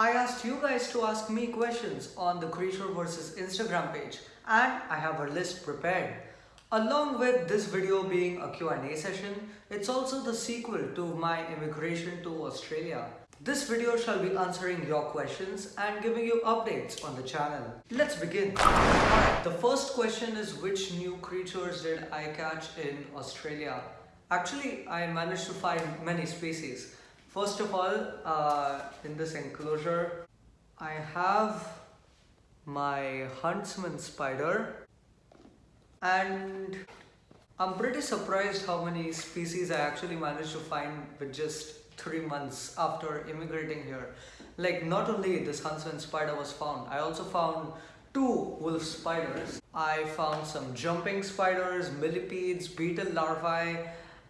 I asked you guys to ask me questions on the Creature verse Instagram page and I have a list prepared. Along with this video being a Q&A session, it's also the sequel to my immigration to Australia. This video shall be answering your questions and giving you updates on the channel. Let's begin. The first question is which new creatures did I catch in Australia? Actually, I managed to find many species. First of all, uh, in this enclosure, I have my huntsman spider and I'm pretty surprised how many species I actually managed to find with just three months after immigrating here. Like not only this huntsman spider was found, I also found two wolf spiders. I found some jumping spiders, millipedes, beetle larvae,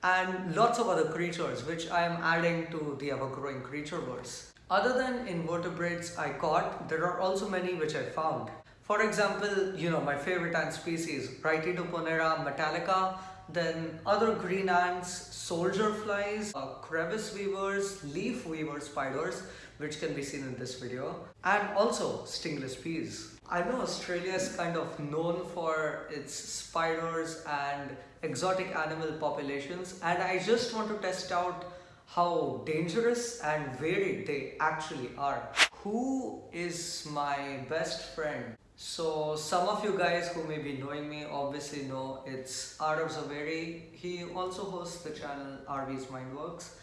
and lots of other creatures which I am adding to the ever-growing creature verse. Other than invertebrates I caught, there are also many which I found. For example, you know, my favorite ant species, Rhytidoponera metallica, then other green ants, soldier flies, uh, crevice weavers, leaf weaver spiders, which can be seen in this video, and also stingless bees. I know Australia is kind of known for its spiders and exotic animal populations and I just want to test out how dangerous and varied they actually are. Who is my best friend? So some of you guys who may be knowing me obviously know it's Arav Zaveri. He also hosts the channel Arav's Mindworks.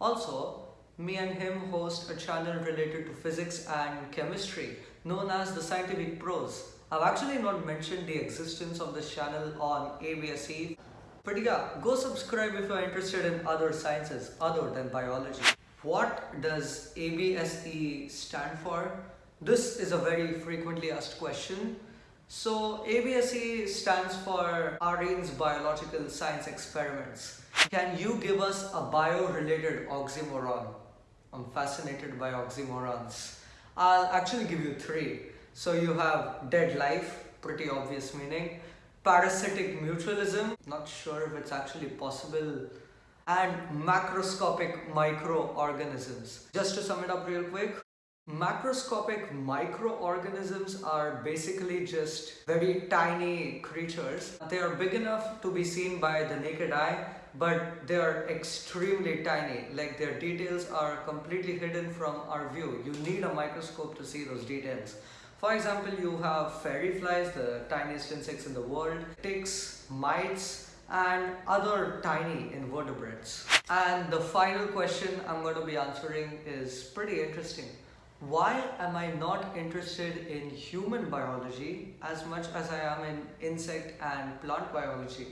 Also, me and him host a channel related to physics and chemistry known as the Scientific Pros. I've actually not mentioned the existence of this channel on ABSE. But yeah, go subscribe if you're interested in other sciences other than biology. What does ABSE stand for? This is a very frequently asked question. So ABSE stands for Aarian's Biological Science Experiments. Can you give us a bio-related oxymoron? I'm fascinated by oxymorons. I'll actually give you three. So you have dead life, pretty obvious meaning. Parasitic mutualism, not sure if it's actually possible. And macroscopic microorganisms. Just to sum it up real quick, Macroscopic microorganisms are basically just very tiny creatures. They are big enough to be seen by the naked eye, but they are extremely tiny. Like their details are completely hidden from our view. You need a microscope to see those details. For example, you have fairy flies, the tiniest insects in the world, ticks, mites, and other tiny invertebrates. And the final question I'm going to be answering is pretty interesting why am I not interested in human biology as much as I am in insect and plant biology?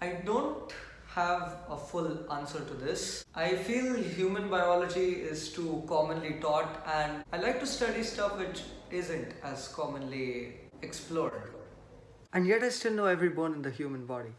I don't have a full answer to this. I feel human biology is too commonly taught and I like to study stuff which isn't as commonly explored. And yet I still know every bone in the human body.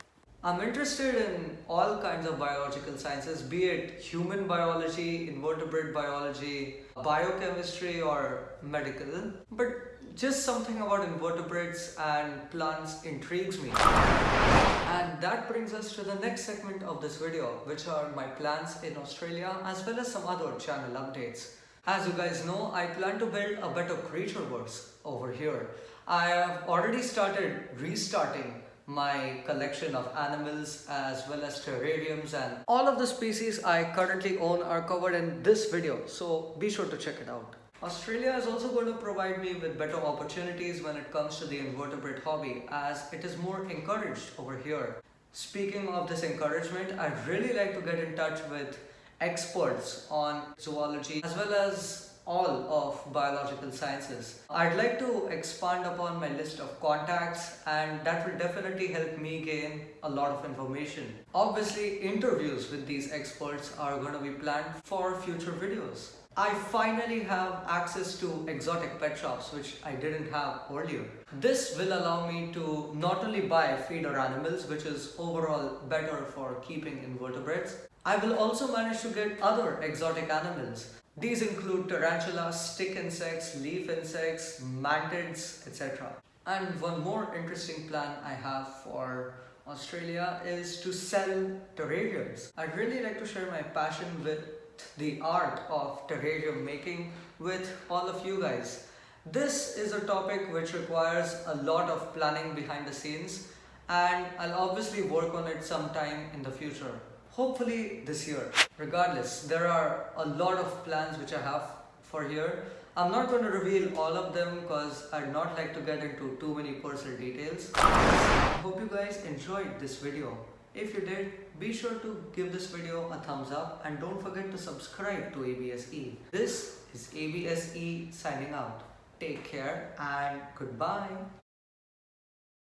I'm interested in all kinds of biological sciences, be it human biology, invertebrate biology, biochemistry or medical. But just something about invertebrates and plants intrigues me. And that brings us to the next segment of this video, which are my plans in Australia as well as some other channel updates. As you guys know, I plan to build a better creature verse over here. I have already started restarting my collection of animals as well as terrariums and all of the species I currently own are covered in this video so be sure to check it out. Australia is also going to provide me with better opportunities when it comes to the invertebrate hobby as it is more encouraged over here. Speaking of this encouragement, I'd really like to get in touch with experts on zoology as well as all of biological sciences. I'd like to expand upon my list of contacts and that will definitely help me gain a lot of information. Obviously, interviews with these experts are going to be planned for future videos. I finally have access to exotic pet shops which I didn't have earlier. This will allow me to not only buy feeder animals which is overall better for keeping invertebrates, I will also manage to get other exotic animals these include tarantulas, stick insects, leaf insects, mantids, etc. And one more interesting plan I have for Australia is to sell terrariums. I'd really like to share my passion with the art of terrarium making with all of you guys. This is a topic which requires a lot of planning behind the scenes and I'll obviously work on it sometime in the future. Hopefully this year. Regardless, there are a lot of plans which I have for here. I'm not going to reveal all of them because I'd not like to get into too many personal details. I hope you guys enjoyed this video. If you did, be sure to give this video a thumbs up and don't forget to subscribe to ABSE. This is ABSE signing out. Take care and goodbye.